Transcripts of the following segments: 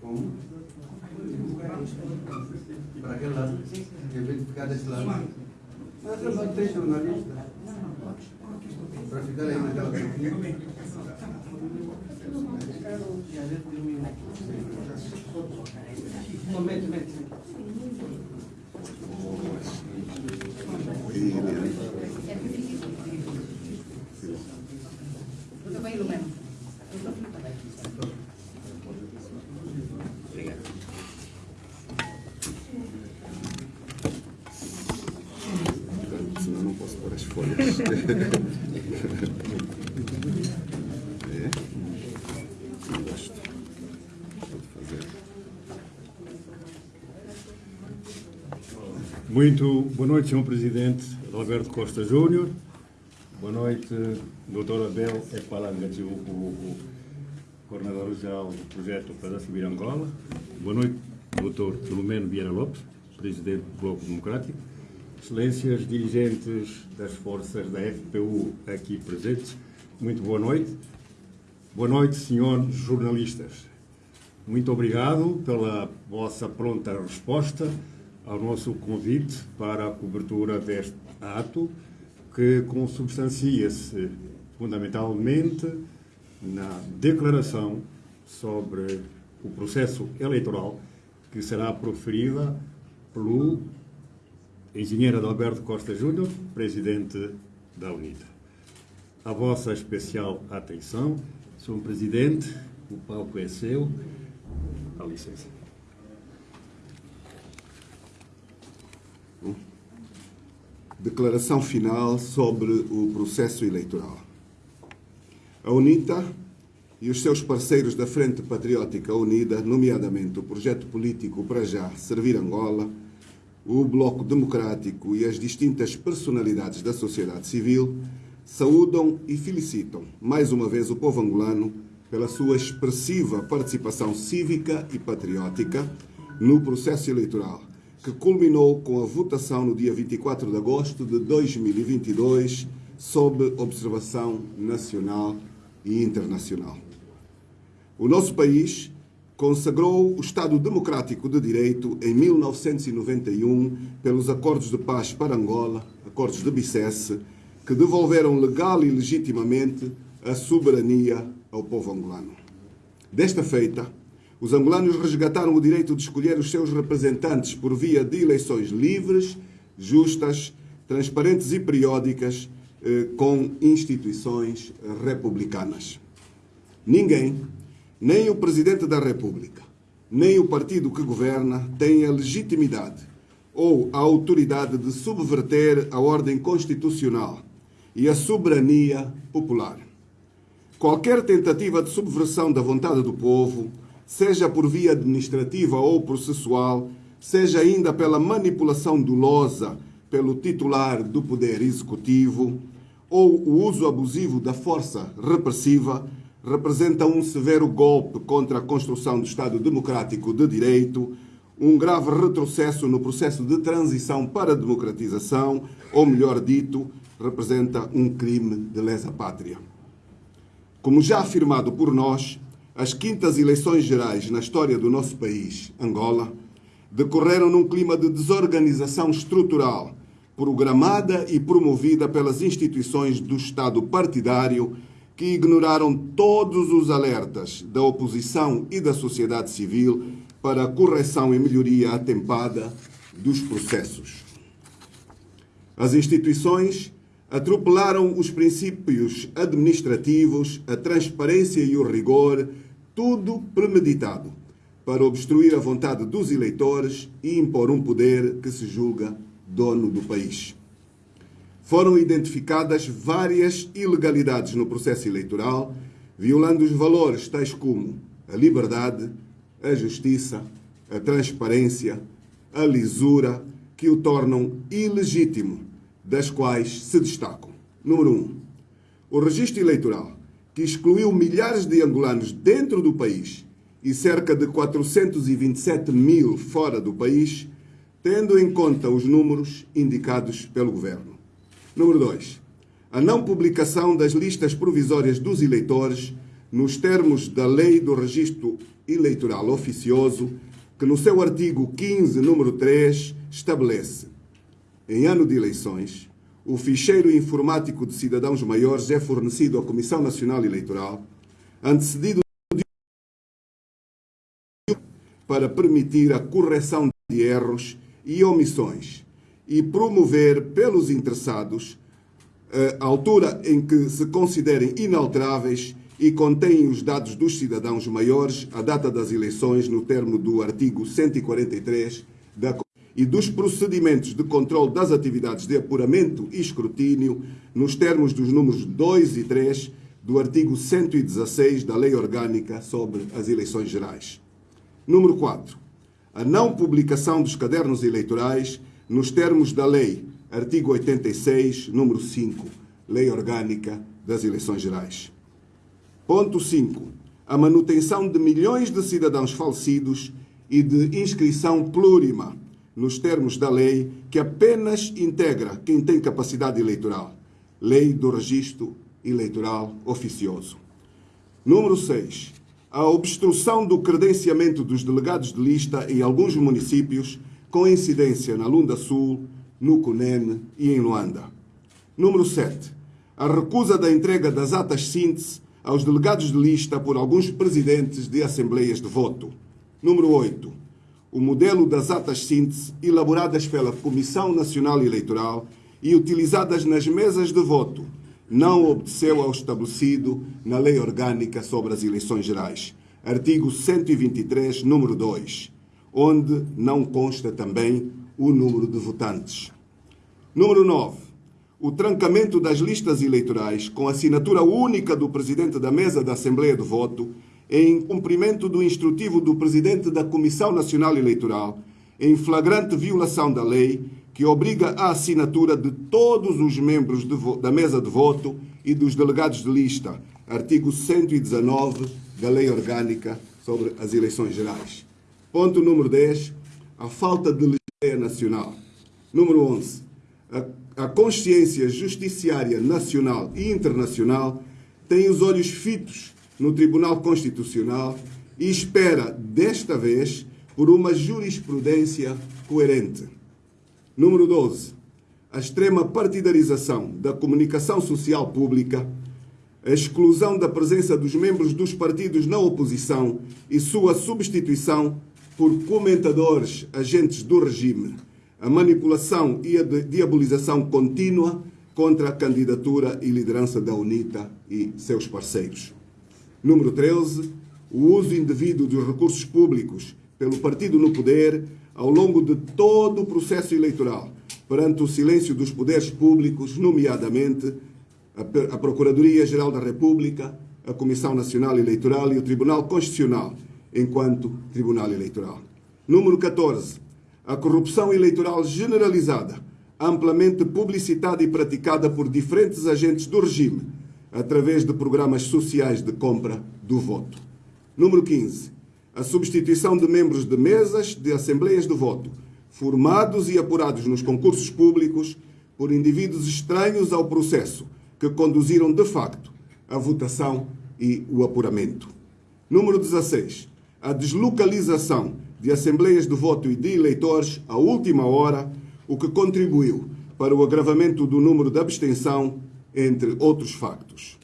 Como? Para aquele lado? Em vez de ficar desse lado? Mas eu não tenho jornalista. Para ficar aí naquela Momento, momento. Tudo bem, Lumena? Senão não posso pôr as folhas. É? Não gosto. Pode fazer. Muito boa noite, Sr. Presidente Roberto Costa Júnior. Boa noite, Dr. Abel Epalanga, o coordenador-geral do projeto para Subir Angola. Boa noite, Dr. Filomeno Vieira Lopes, presidente do Bloco Democrático. Excelências dirigentes das forças da FPU aqui presentes, muito boa noite. Boa noite, senhores jornalistas. Muito obrigado pela vossa pronta resposta ao nosso convite para a cobertura deste ato, que consubstancia-se fundamentalmente na declaração sobre o processo eleitoral que será proferida pelo engenheiro Adalberto Costa Júnior, presidente da UNITA. A vossa especial atenção, Sr. Presidente, o palco é seu. A licença. Declaração final sobre o processo eleitoral. A UNITA e os seus parceiros da Frente Patriótica Unida, nomeadamente o projeto político para já Servir Angola, o Bloco Democrático e as distintas personalidades da sociedade civil, saúdam e felicitam mais uma vez o povo angolano pela sua expressiva participação cívica e patriótica no processo eleitoral que culminou com a votação no dia 24 de agosto de 2022, sob observação nacional e internacional. O nosso país consagrou o Estado Democrático de Direito em 1991 pelos Acordos de Paz para Angola, Acordos de Bicesse, que devolveram legal e legitimamente a soberania ao povo angolano. Desta feita, os angolanos resgataram o direito de escolher os seus representantes por via de eleições livres, justas, transparentes e periódicas eh, com instituições republicanas. Ninguém, nem o Presidente da República, nem o partido que governa, tem a legitimidade ou a autoridade de subverter a ordem constitucional e a soberania popular. Qualquer tentativa de subversão da vontade do povo seja por via administrativa ou processual, seja ainda pela manipulação dolosa pelo titular do Poder Executivo, ou o uso abusivo da força repressiva, representa um severo golpe contra a construção do Estado Democrático de Direito, um grave retrocesso no processo de transição para a democratização, ou melhor dito, representa um crime de lesa pátria. Como já afirmado por nós, as quintas eleições gerais na história do nosso país, Angola, decorreram num clima de desorganização estrutural, programada e promovida pelas instituições do Estado partidário que ignoraram todos os alertas da oposição e da sociedade civil para a correção e melhoria atempada dos processos. As instituições atropelaram os princípios administrativos, a transparência e o rigor tudo premeditado para obstruir a vontade dos eleitores e impor um poder que se julga dono do país. Foram identificadas várias ilegalidades no processo eleitoral, violando os valores tais como a liberdade, a justiça, a transparência, a lisura, que o tornam ilegítimo, das quais se destacam. Número 1. Um, o registro eleitoral que excluiu milhares de angolanos dentro do país e cerca de 427 mil fora do país, tendo em conta os números indicados pelo governo. Número 2. A não publicação das listas provisórias dos eleitores, nos termos da Lei do Registro Eleitoral Oficioso, que no seu artigo 15, número 3, estabelece: em ano de eleições, o ficheiro informático de cidadãos maiores é fornecido à Comissão Nacional Eleitoral, antecedido para permitir a correção de erros e omissões e promover pelos interessados a altura em que se considerem inalteráveis e contêm os dados dos cidadãos maiores a data das eleições no termo do artigo 143 da e dos procedimentos de controle das atividades de apuramento e escrutínio nos termos dos números 2 e 3 do artigo 116 da Lei Orgânica sobre as Eleições Gerais. Número 4. A não publicação dos cadernos eleitorais nos termos da Lei, artigo 86, número 5, Lei Orgânica das Eleições Gerais. Ponto 5. A manutenção de milhões de cidadãos falecidos e de inscrição plurima nos termos da lei, que apenas integra quem tem capacidade eleitoral. Lei do Registro Eleitoral Oficioso. Número 6. A obstrução do credenciamento dos delegados de lista em alguns municípios, com incidência na Lunda Sul, no Cunene e em Luanda. Número 7. A recusa da entrega das atas síntese aos delegados de lista por alguns presidentes de assembleias de voto. Número 8 o modelo das atas síntese elaboradas pela Comissão Nacional Eleitoral e utilizadas nas mesas de voto não obedeceu ao estabelecido na Lei Orgânica sobre as Eleições Gerais, artigo 123, número 2, onde não consta também o número de votantes. Número 9. O trancamento das listas eleitorais com assinatura única do presidente da mesa da Assembleia de Voto em cumprimento do instrutivo do presidente da Comissão Nacional Eleitoral, em flagrante violação da lei que obriga a assinatura de todos os membros da mesa de voto e dos delegados de lista, artigo 119 da Lei Orgânica sobre as Eleições Gerais. Ponto número 10. A falta de legislação nacional. Número 11. A, a consciência justiciária nacional e internacional tem os olhos fitos no Tribunal Constitucional e espera, desta vez, por uma jurisprudência coerente. Número 12. A extrema partidarização da comunicação social pública, a exclusão da presença dos membros dos partidos na oposição e sua substituição por comentadores agentes do regime, a manipulação e a diabolização contínua contra a candidatura e liderança da UNITA e seus parceiros. Número 13, o uso indevido dos recursos públicos pelo partido no poder ao longo de todo o processo eleitoral, perante o silêncio dos poderes públicos, nomeadamente a Procuradoria-Geral da República, a Comissão Nacional Eleitoral e o Tribunal Constitucional, enquanto Tribunal Eleitoral. Número 14. A corrupção eleitoral generalizada, amplamente publicitada e praticada por diferentes agentes do regime, através de programas sociais de compra do voto. Número 15. A substituição de membros de mesas de assembleias de voto, formados e apurados nos concursos públicos por indivíduos estranhos ao processo, que conduziram de facto a votação e o apuramento. Número 16. A deslocalização de assembleias de voto e de eleitores à última hora, o que contribuiu para o agravamento do número de abstenção entre outros factos.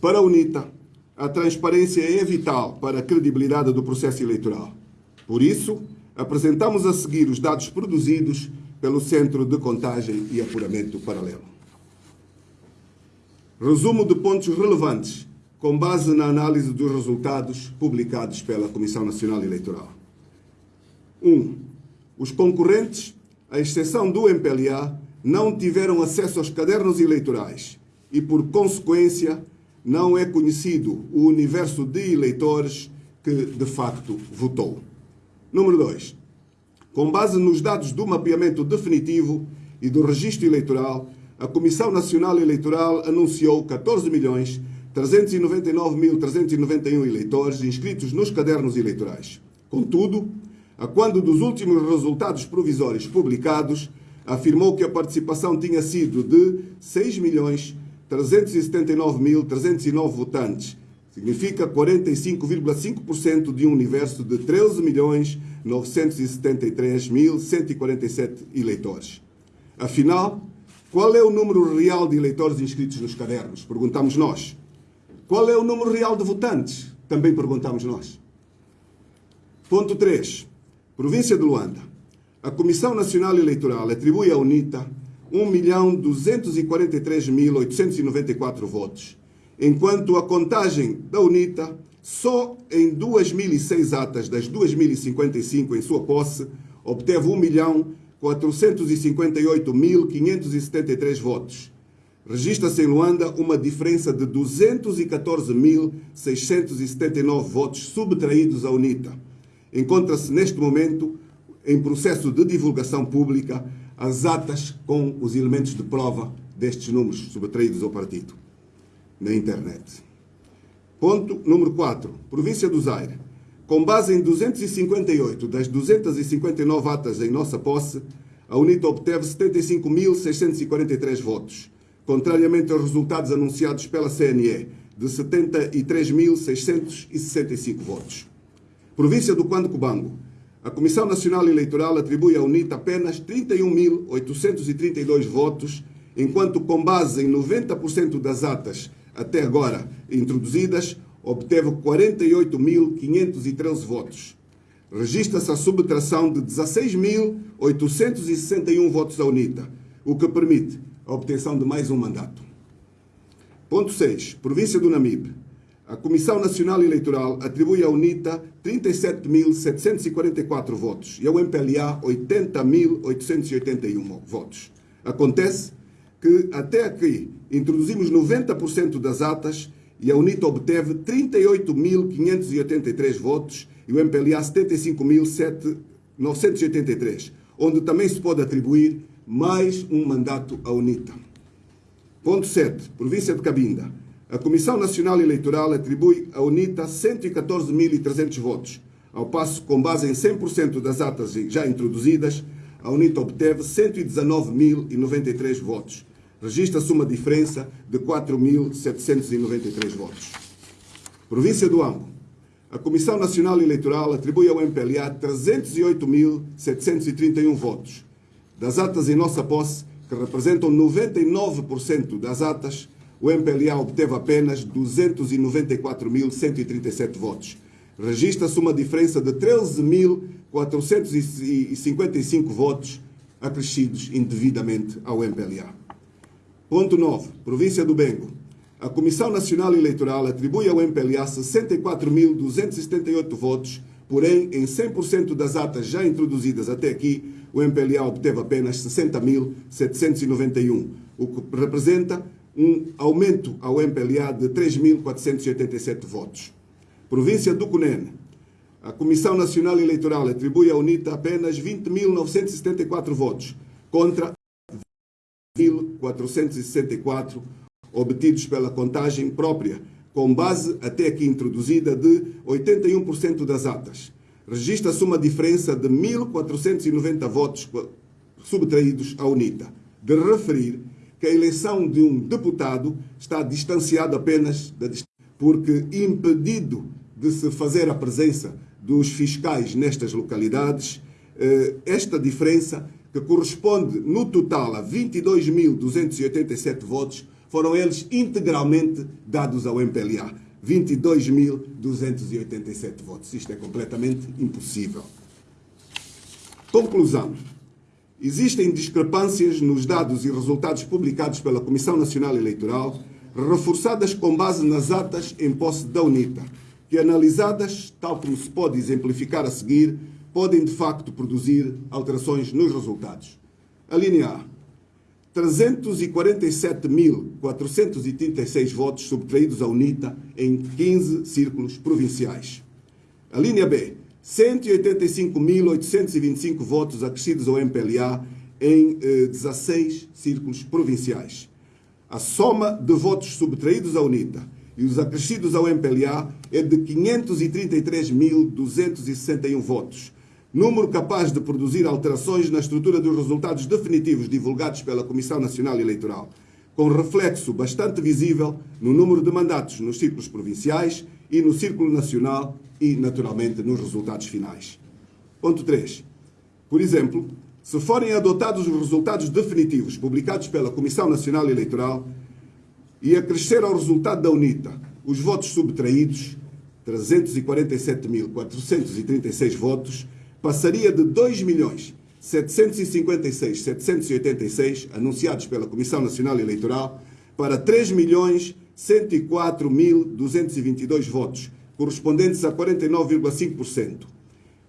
Para a UNITA, a transparência é vital para a credibilidade do processo eleitoral. Por isso, apresentamos a seguir os dados produzidos pelo Centro de Contagem e Apuramento Paralelo. Resumo de pontos relevantes com base na análise dos resultados publicados pela Comissão Nacional Eleitoral. 1. Um, os concorrentes, à exceção do MPLA, não tiveram acesso aos cadernos eleitorais e, por consequência, não é conhecido o universo de eleitores que, de facto, votou. Número 2. Com base nos dados do mapeamento definitivo e do registro eleitoral, a Comissão Nacional Eleitoral anunciou 14 milhões 399.391 eleitores inscritos nos cadernos eleitorais. Contudo, a quando dos últimos resultados provisórios publicados, afirmou que a participação tinha sido de 6.379.309 votantes, Significa 45,5% de um universo de 13.973.147 eleitores. Afinal, qual é o número real de eleitores inscritos nos cadernos? Perguntamos nós. Qual é o número real de votantes? Também perguntamos nós. Ponto 3. Província de Luanda. A Comissão Nacional Eleitoral atribui à UNITA 1.243.894 votos, enquanto a contagem da UNITA, só em 2.006 atas das 2.055 em sua posse, obteve 1.458.573 votos. Registra-se em Luanda uma diferença de 214.679 votos subtraídos à UNITA. Encontra-se neste momento em processo de divulgação pública as atas com os elementos de prova destes números subtraídos ao partido na internet. Ponto número 4. Província do Zaire. Com base em 258 das 259 atas em nossa posse, a UNITA obteve 75.643 votos, contrariamente aos resultados anunciados pela CNE, de 73.665 votos. Província do Quando Cubango. A Comissão Nacional Eleitoral atribui à UNITA apenas 31.832 votos, enquanto, com base em 90% das atas até agora introduzidas, obteve 48.513 votos. Registra-se a subtração de 16.861 votos à UNITA, o que permite a obtenção de mais um mandato. Ponto 6. Província do Namibe. A Comissão Nacional Eleitoral atribui à UNITA 37.744 votos e ao MPLA 80.881 votos. Acontece que até aqui introduzimos 90% das atas e a UNITA obteve 38.583 votos e o MPLA 75.983, onde também se pode atribuir mais um mandato à UNITA. Ponto 7. Província de Cabinda. A Comissão Nacional Eleitoral atribui à UNITA 114.300 votos, ao passo que, com base em 100% das atas já introduzidas, a UNITA obteve 119.093 votos. Registra-se uma diferença de 4.793 votos. Província do Ambo. A Comissão Nacional Eleitoral atribui ao MPLA 308.731 votos. Das atas em nossa posse, que representam 99% das atas, o MPLA obteve apenas 294.137 votos. Registra-se uma diferença de 13.455 votos acrescidos indevidamente ao MPLA. Ponto 9. Província do Bengo. A Comissão Nacional Eleitoral atribui ao MPLA 64.278 votos, porém, em 100% das atas já introduzidas até aqui, o MPLA obteve apenas 60.791, o que representa um aumento ao MPLA de 3.487 votos. Província do Cunene. A Comissão Nacional Eleitoral atribui à UNITA apenas 20.974 votos, contra 1.464 obtidos pela contagem própria, com base até aqui introduzida de 81% das atas. Registra-se uma diferença de 1.490 votos subtraídos à UNITA. De referir que a eleição de um deputado está distanciada apenas da porque impedido de se fazer a presença dos fiscais nestas localidades, eh, esta diferença, que corresponde no total a 22.287 votos, foram eles integralmente dados ao MPLA. 22.287 votos. Isto é completamente impossível. Conclusão. Existem discrepâncias nos dados e resultados publicados pela Comissão Nacional Eleitoral, reforçadas com base nas atas em posse da UNITA, que analisadas, tal como se pode exemplificar a seguir, podem de facto produzir alterações nos resultados. A linha A. 347.436 votos subtraídos à UNITA em 15 círculos provinciais. A linha B. 185.825 votos acrescidos ao MPLA em eh, 16 círculos provinciais. A soma de votos subtraídos à UNITA e os acrescidos ao MPLA é de 533.261 votos, número capaz de produzir alterações na estrutura dos resultados definitivos divulgados pela Comissão Nacional Eleitoral. com reflexo bastante visível no número de mandatos nos círculos provinciais e no círculo nacional e, naturalmente, nos resultados finais. Ponto 3. Por exemplo, se forem adotados os resultados definitivos publicados pela Comissão Nacional Eleitoral e acrescer ao resultado da UNITA os votos subtraídos, 347.436 votos, passaria de 2 milhões 756 786 anunciados pela Comissão Nacional Eleitoral para 3 milhões 104.222 votos, correspondentes a 49,5%.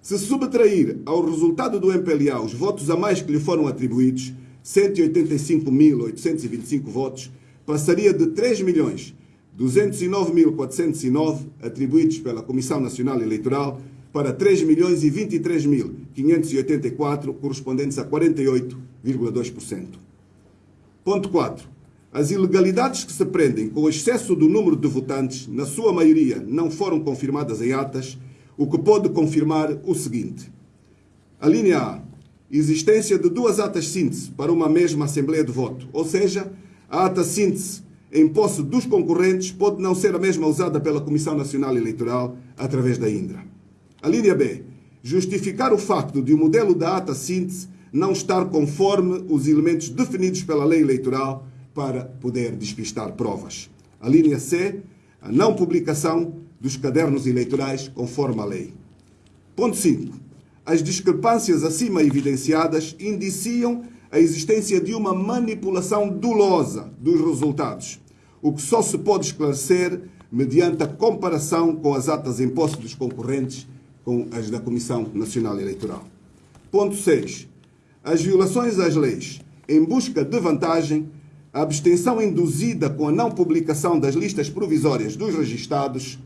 Se subtrair ao resultado do MPLA os votos a mais que lhe foram atribuídos, 185.825 votos, passaria de 3 milhões 209.409 atribuídos pela Comissão Nacional Eleitoral para 3 milhões e 23.584, correspondentes a 48,2%. Ponto 4. As ilegalidades que se prendem com o excesso do número de votantes, na sua maioria, não foram confirmadas em atas, o que pode confirmar o seguinte. A linha A. Existência de duas atas síntese para uma mesma Assembleia de Voto, ou seja, a ata síntese em posse dos concorrentes pode não ser a mesma usada pela Comissão Nacional Eleitoral através da Indra. A linha B. Justificar o facto de o modelo da ata síntese não estar conforme os elementos definidos pela lei eleitoral para poder despistar provas. A linha C. A não publicação dos cadernos eleitorais conforme a lei. Ponto 5. As discrepâncias acima evidenciadas indiciam a existência de uma manipulação dolosa dos resultados, o que só se pode esclarecer mediante a comparação com as atas em posse dos concorrentes com as da Comissão Nacional Eleitoral. Ponto 6. As violações às leis em busca de vantagem, a abstenção induzida com a não publicação das listas provisórias dos registados,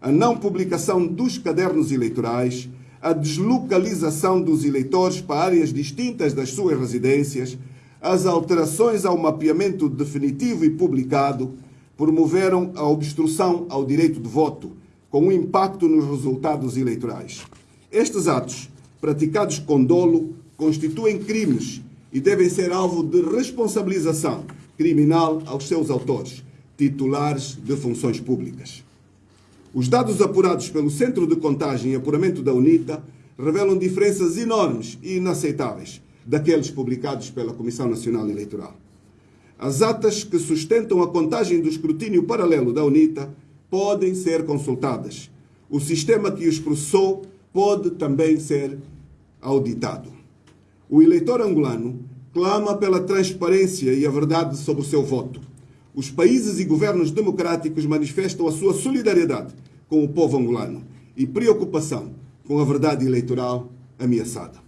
a não publicação dos cadernos eleitorais, a deslocalização dos eleitores para áreas distintas das suas residências, as alterações ao mapeamento definitivo e publicado promoveram a obstrução ao direito de voto, com um impacto nos resultados eleitorais. Estes atos, praticados com dolo, constituem crimes e devem ser alvo de responsabilização criminal aos seus autores, titulares de funções públicas. Os dados apurados pelo Centro de Contagem e Apuramento da UNITA revelam diferenças enormes e inaceitáveis daqueles publicados pela Comissão Nacional Eleitoral. As atas que sustentam a contagem do escrutínio paralelo da UNITA podem ser consultadas. O sistema que os processou pode também ser auditado. O eleitor angolano clama pela transparência e a verdade sobre o seu voto os países e governos democráticos manifestam a sua solidariedade com o povo angolano e preocupação com a verdade eleitoral ameaçada.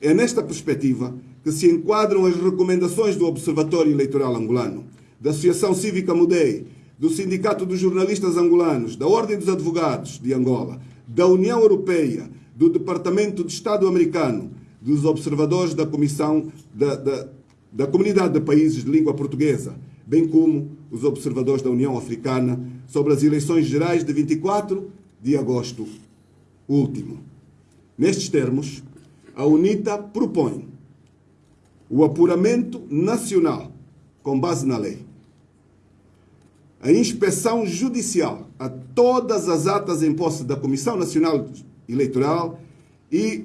É nesta perspectiva que se enquadram as recomendações do Observatório Eleitoral Angolano, da Associação Cívica Mudei, do Sindicato dos Jornalistas Angolanos, da Ordem dos Advogados de Angola, da União Europeia, do Departamento de Estado Americano, dos observadores da Comissão da, da, da Comunidade de Países de Língua Portuguesa, bem como os observadores da União Africana sobre as eleições gerais de 24 de agosto último. Nestes termos, a UNITA propõe o apuramento nacional com base na lei, a inspeção judicial a todas as atas em posse da Comissão Nacional Eleitoral e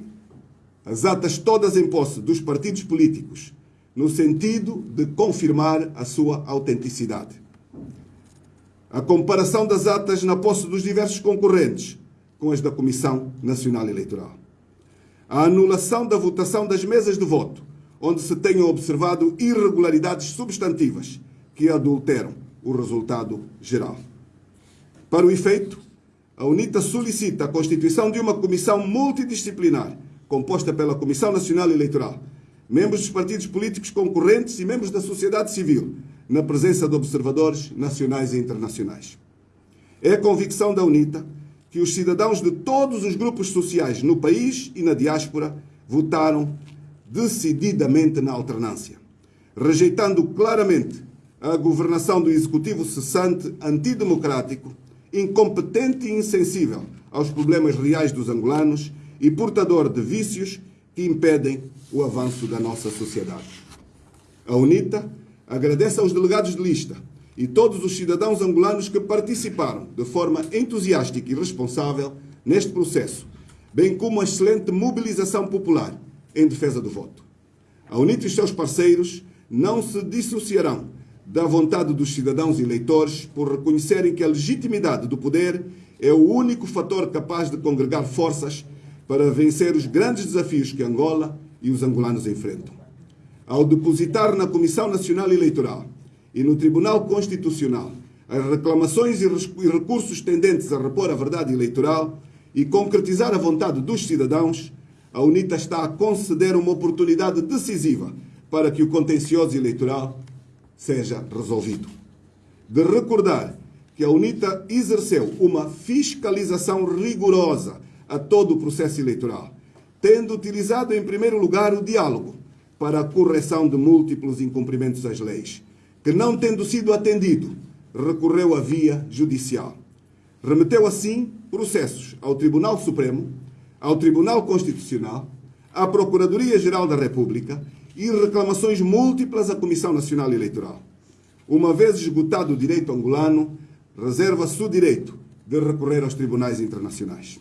as atas todas em posse dos partidos políticos no sentido de confirmar a sua autenticidade. A comparação das atas na posse dos diversos concorrentes com as da Comissão Nacional Eleitoral. A anulação da votação das mesas de voto, onde se tenham observado irregularidades substantivas que adulteram o resultado geral. Para o efeito, a UNITA solicita a constituição de uma comissão multidisciplinar, composta pela Comissão Nacional Eleitoral, membros dos partidos políticos concorrentes e membros da sociedade civil, na presença de observadores nacionais e internacionais. É a convicção da UNITA que os cidadãos de todos os grupos sociais no país e na diáspora votaram decididamente na alternância, rejeitando claramente a governação do executivo cessante antidemocrático, incompetente e insensível aos problemas reais dos angolanos e portador de vícios que impedem o avanço da nossa sociedade. A UNITA agradece aos delegados de lista e todos os cidadãos angolanos que participaram de forma entusiástica e responsável neste processo, bem como a excelente mobilização popular em defesa do voto. A UNIT e seus parceiros não se dissociarão da vontade dos cidadãos eleitores por reconhecerem que a legitimidade do poder é o único fator capaz de congregar forças para vencer os grandes desafios que Angola e os angolanos enfrentam. Ao depositar na Comissão Nacional Eleitoral e no Tribunal Constitucional as reclamações e recursos tendentes a repor a verdade eleitoral e concretizar a vontade dos cidadãos, a UNITA está a conceder uma oportunidade decisiva para que o contencioso eleitoral seja resolvido. De recordar que a UNITA exerceu uma fiscalização rigorosa a todo o processo eleitoral, tendo utilizado em primeiro lugar o diálogo para a correção de múltiplos incumprimentos das leis, que não tendo sido atendido, recorreu à via judicial. Remeteu assim processos ao Tribunal Supremo, ao Tribunal Constitucional, à Procuradoria-Geral da República e reclamações múltiplas à Comissão Nacional Eleitoral. Uma vez esgotado o direito angolano, reserva-se o direito de recorrer aos tribunais internacionais.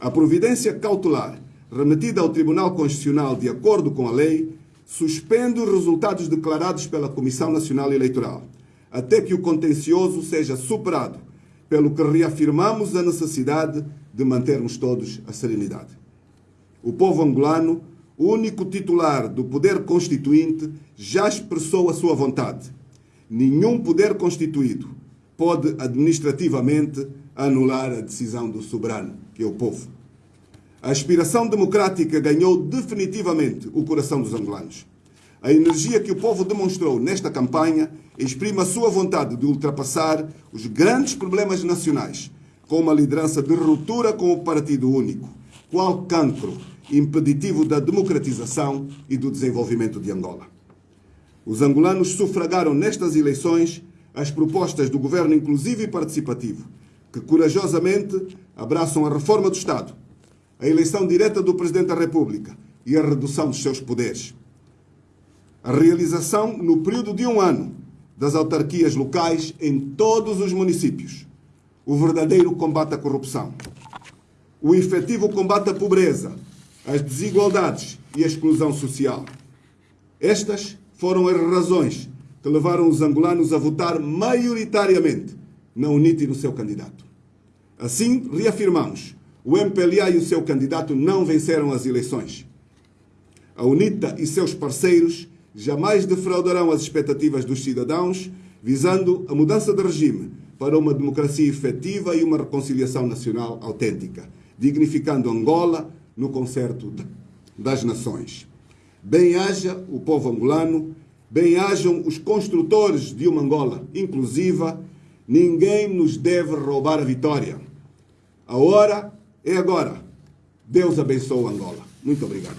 A providência cautelar remetida ao Tribunal Constitucional de acordo com a lei suspende os resultados declarados pela Comissão Nacional Eleitoral, até que o contencioso seja superado, pelo que reafirmamos a necessidade de mantermos todos a serenidade. O povo angolano único titular do poder constituinte já expressou a sua vontade. Nenhum poder constituído pode administrativamente anular a decisão do soberano, que é o povo. A aspiração democrática ganhou definitivamente o coração dos angolanos. A energia que o povo demonstrou nesta campanha exprime a sua vontade de ultrapassar os grandes problemas nacionais, com uma liderança de ruptura com o Partido Único, qual cancro impeditivo da democratização e do desenvolvimento de Angola. Os angolanos sufragaram nestas eleições as propostas do governo inclusivo e participativo, que corajosamente abraçam a reforma do Estado, a eleição direta do Presidente da República e a redução dos seus poderes. A realização, no período de um ano, das autarquias locais em todos os municípios. O verdadeiro combate à corrupção. O efetivo combate à pobreza, as desigualdades e a exclusão social. Estas foram as razões que levaram os angolanos a votar maioritariamente na UNIT e no seu candidato. Assim, reafirmamos, o MPLA e o seu candidato não venceram as eleições. A UNITA e seus parceiros jamais defraudarão as expectativas dos cidadãos, visando a mudança de regime para uma democracia efetiva e uma reconciliação nacional autêntica, dignificando Angola no concerto das nações. Bem-haja o povo angolano, bem-hajam os construtores de uma Angola inclusiva, ninguém nos deve roubar a vitória. A hora é agora. Deus abençoe Angola. Muito obrigado.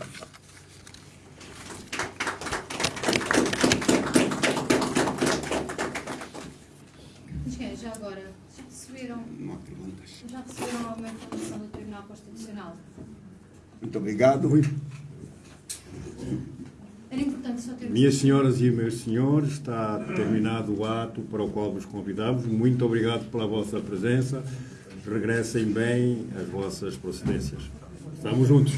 Já agora, já receberam, Não há perguntas. já receberam alguma informação do Tribunal Constitucional? Muito obrigado. Era importante só ter Minhas senhoras e meus senhores, está terminado o ato para o qual vos convidamos. Muito obrigado pela vossa presença. Regressem bem às vossas procedências. Estamos juntos.